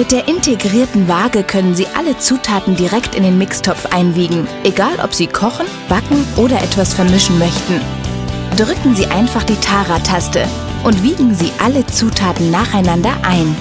Mit der integrierten Waage können Sie alle Zutaten direkt in den Mixtopf einwiegen, egal ob Sie kochen, backen oder etwas vermischen möchten. Drücken Sie einfach die Tara-Taste und wiegen Sie alle Zutaten nacheinander ein.